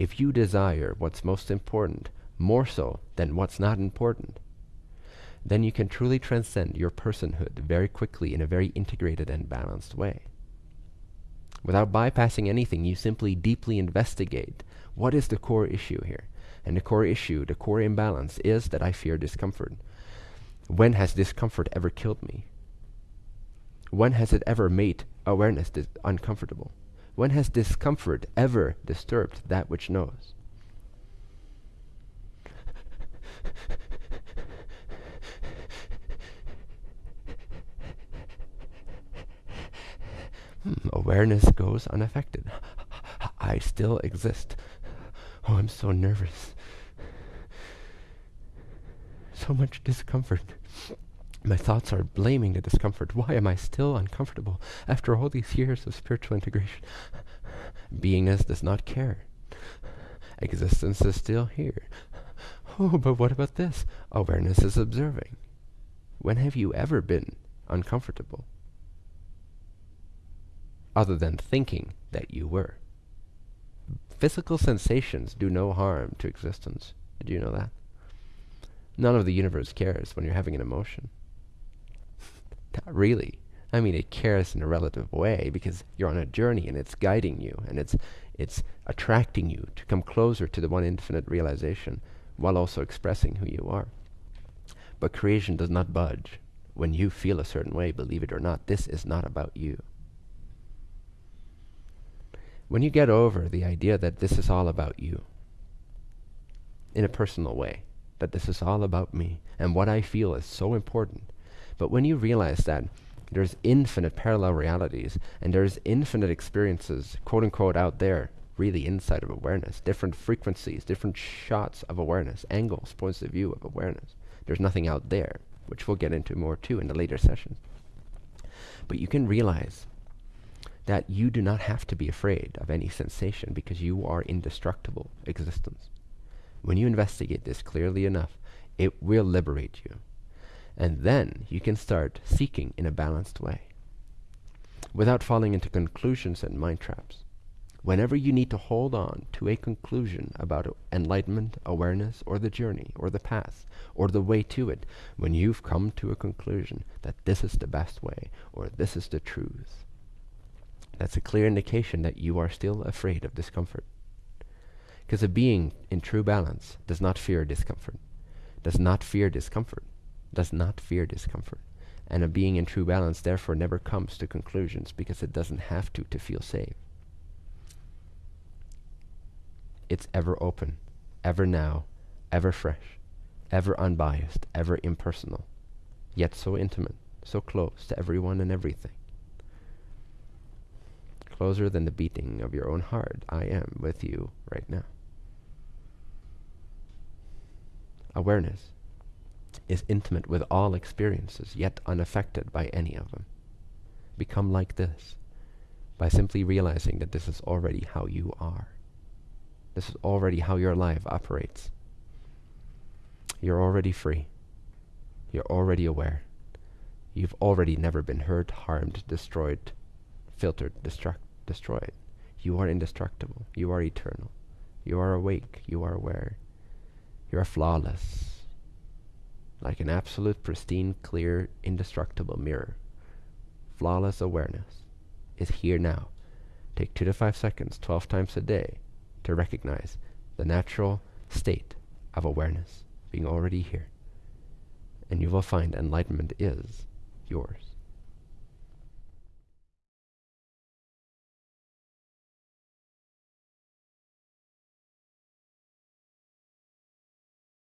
if you desire what's most important more so than what's not important, then you can truly transcend your personhood very quickly in a very integrated and balanced way. Without bypassing anything, you simply deeply investigate what is the core issue here. And the core issue, the core imbalance is that I fear discomfort. When has discomfort ever killed me? When has it ever made awareness uncomfortable? When has discomfort ever disturbed that which knows? Hmm, awareness goes unaffected. I still exist. Oh, I'm so nervous. So much discomfort. My thoughts are blaming the discomfort. Why am I still uncomfortable after all these years of spiritual integration? Beingness does not care. Existence is still here. Oh, but what about this? Awareness is observing. When have you ever been uncomfortable? Other than thinking that you were. Physical sensations do no harm to existence. Do you know that? None of the universe cares when you're having an emotion. Really. I mean, it cares in a relative way because you're on a journey and it's guiding you and it's it's attracting you to come closer to the one infinite realization while also expressing who you are. But creation does not budge. When you feel a certain way, believe it or not, this is not about you. When you get over the idea that this is all about you, in a personal way, that this is all about me, and what I feel is so important, but when you realize that there's infinite parallel realities and there's infinite experiences, quote unquote, out there, really inside of awareness, different frequencies, different shots of awareness, angles, points of view of awareness. There's nothing out there, which we'll get into more too in the later sessions. But you can realize that you do not have to be afraid of any sensation because you are indestructible existence. When you investigate this clearly enough, it will liberate you. And then you can start seeking in a balanced way without falling into conclusions and mind traps. Whenever you need to hold on to a conclusion about enlightenment, awareness, or the journey, or the path, or the way to it, when you've come to a conclusion that this is the best way, or this is the truth, that's a clear indication that you are still afraid of discomfort. Because a being in true balance does not fear discomfort, does not fear discomfort does not fear discomfort. And a being in true balance therefore never comes to conclusions because it doesn't have to to feel safe. It's ever open, ever now, ever fresh, ever unbiased, ever impersonal, yet so intimate, so close to everyone and everything. Closer than the beating of your own heart, I am with you right now. Awareness is intimate with all experiences, yet unaffected by any of them. Become like this by simply realizing that this is already how you are. This is already how your life operates. You're already free. You're already aware. You've already never been hurt, harmed, destroyed, filtered, destruct, destroyed. You are indestructible. You are eternal. You are awake. You are aware. You are flawless like an absolute, pristine, clear, indestructible mirror. Flawless awareness is here now. Take two to five seconds, 12 times a day, to recognize the natural state of awareness being already here. And you will find enlightenment is yours.